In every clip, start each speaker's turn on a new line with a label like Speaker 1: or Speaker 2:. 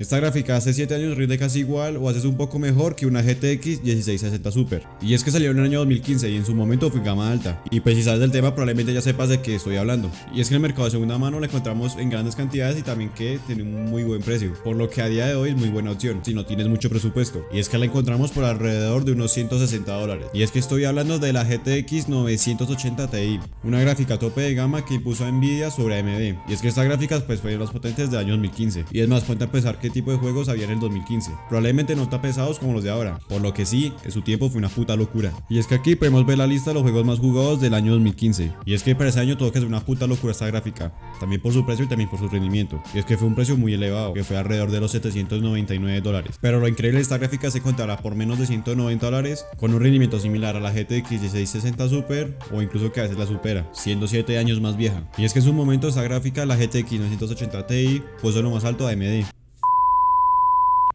Speaker 1: Esta gráfica hace 7 años rinde casi igual o haces un poco mejor que una GTX 1660 Super. Y es que salió en el año 2015 y en su momento fue gama alta. Y pues si sabes del tema probablemente ya sepas de qué estoy hablando. Y es que en el mercado de segunda mano la encontramos en grandes cantidades y también que tiene un muy buen precio. Por lo que a día de hoy es muy buena opción si no tienes mucho presupuesto. Y es que la encontramos por alrededor de unos 160 dólares. Y es que estoy hablando de la GTX 980 Ti. Una gráfica tope de gama que impuso a Nvidia sobre AMD. Y es que estas gráficas pues fueron las potentes del año 2015. Y es más, ponte a pensar qué tipo de juegos había en el 2015. Probablemente no tan pesados como los de ahora. Por lo que sí, en su tiempo fue una puta locura. Y es que aquí podemos ver la lista de los juegos más jugados del año 2015. Y es que para ese año todo que es una puta locura esta gráfica. También por su precio y también por su rendimiento. Y es que fue un precio muy elevado, que fue alrededor de los 799 dólares. Pero lo increíble de esta gráfica se contará por menos de 190 dólares, con un rendimiento similar a la GTX 1660 Super o incluso que a veces la supera, siendo 7 años más vieja. Y es que en su momento esta gráfica, la GTX 980 Ti, puso lo más alto a AMD.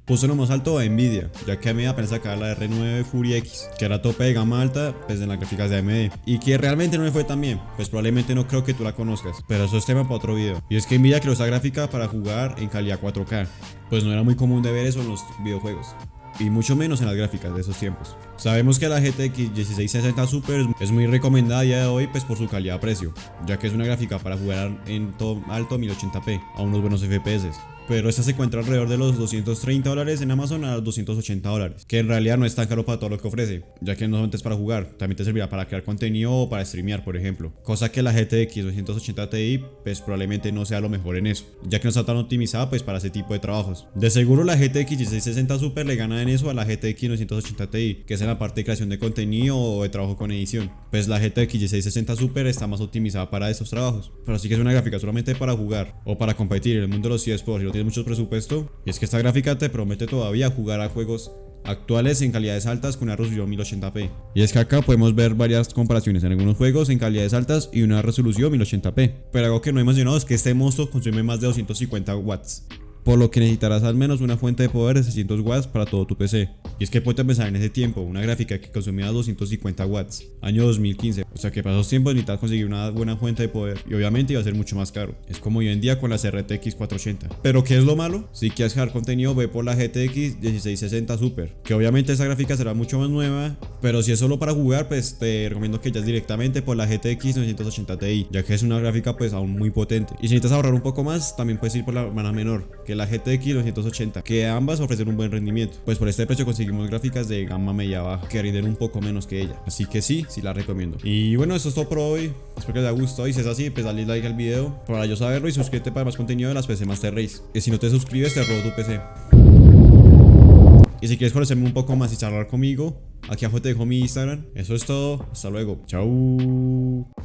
Speaker 1: Puso lo más alto a Nvidia, ya que AMD apenas sacaba la R9 Fury X, que era tope de gama alta, pues en las gráficas de AMD, y que realmente no me fue tan bien, pues probablemente no creo que tú la conozcas, pero eso es tema para otro video. Y es que Nvidia creó esta gráfica para jugar en calidad 4K, pues no era muy común de ver eso en los videojuegos y mucho menos en las gráficas de esos tiempos. Sabemos que la GTX 1660 Super es muy recomendada a día de hoy pues por su calidad-precio, ya que es una gráfica para jugar en todo alto 1080p a unos buenos FPS pero esta se encuentra alrededor de los 230 dólares en Amazon a los 280 dólares, que en realidad no es tan caro para todo lo que ofrece, ya que no solamente es para jugar, también te servirá para crear contenido o para streamear, por ejemplo, cosa que la GTX 280 Ti pues probablemente no sea lo mejor en eso, ya que no está tan optimizada pues para ese tipo de trabajos. De seguro la GTX 1660 Super le gana en eso a la GTX 980 Ti, que es en la parte de creación de contenido o de trabajo con edición, pues la GTX 1660 Super está más optimizada para esos trabajos, pero sí que es una gráfica solamente para jugar o para competir en el mundo de los eSports tienes mucho presupuesto. Y es que esta gráfica te promete todavía jugar a juegos actuales en calidades altas con una resolución 1080p. Y es que acá podemos ver varias comparaciones en algunos juegos en calidades altas y una resolución 1080p. Pero algo que no he mencionado es que este monstruo consume más de 250 watts por lo que necesitarás al menos una fuente de poder de 600 watts para todo tu PC. Y es que puedes pensar en ese tiempo, una gráfica que consumía 250 watts, año 2015, o sea que para esos tiempos necesitas conseguir una buena fuente de poder y obviamente iba a ser mucho más caro. Es como hoy en día con las RTX 480. Pero ¿qué es lo malo? Si quieres crear contenido ve por la GTX 1660 Super, que obviamente esa gráfica será mucho más nueva, pero si es solo para jugar pues te recomiendo que vayas directamente por la GTX 980 Ti, ya que es una gráfica pues aún muy potente. Y si necesitas ahorrar un poco más, también puedes ir por la hermana menor, la GTX 980, que ambas ofrecen un buen rendimiento. Pues por este precio conseguimos gráficas de gama media baja que rinden un poco menos que ella. Así que sí, sí la recomiendo. Y bueno, eso es todo por hoy. Espero que les haya gustado y si es así, pues dale like al video para yo saberlo y suscríbete para más contenido de las PC Master Race. Y si no te suscribes, te robo tu PC. Y si quieres conocerme un poco más y charlar conmigo, aquí abajo te dejo mi Instagram. Eso es todo. Hasta luego. Chao.